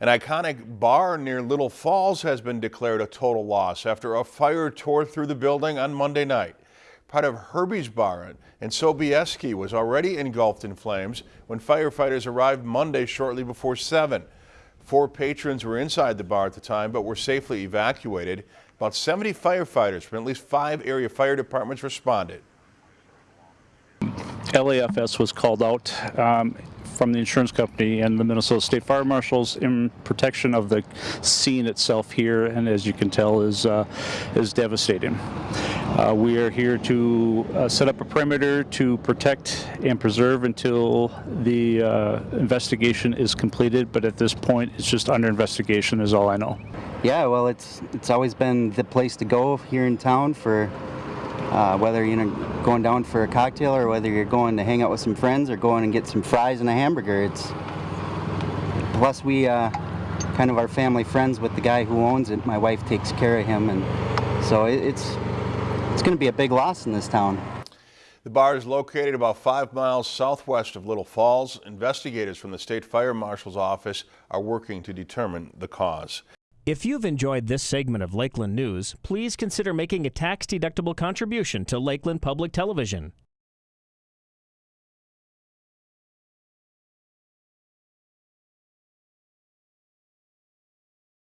An iconic bar near Little Falls has been declared a total loss after a fire tore through the building on Monday night. Part of Herbie's Bar in Sobieski was already engulfed in flames when firefighters arrived Monday shortly before 7. Four patrons were inside the bar at the time but were safely evacuated. About 70 firefighters from at least five area fire departments responded. LAFS was called out um, from the insurance company and the Minnesota State Fire Marshals in protection of the scene itself here, and as you can tell, is uh, is devastating. Uh, we are here to uh, set up a perimeter to protect and preserve until the uh, investigation is completed. But at this point, it's just under investigation, is all I know. Yeah, well, it's it's always been the place to go here in town for uh, whether you're going down for a cocktail or whether you're going to hang out with some friends or going and get some fries and a hamburger. It's plus we uh, kind of are family friends with the guy who owns it. My wife takes care of him, and so it, it's it's going to be a big loss in this town. The bar is located about five miles southwest of Little Falls. Investigators from the State Fire Marshal's office are working to determine the cause. If you've enjoyed this segment of Lakeland News, please consider making a tax-deductible contribution to Lakeland Public Television.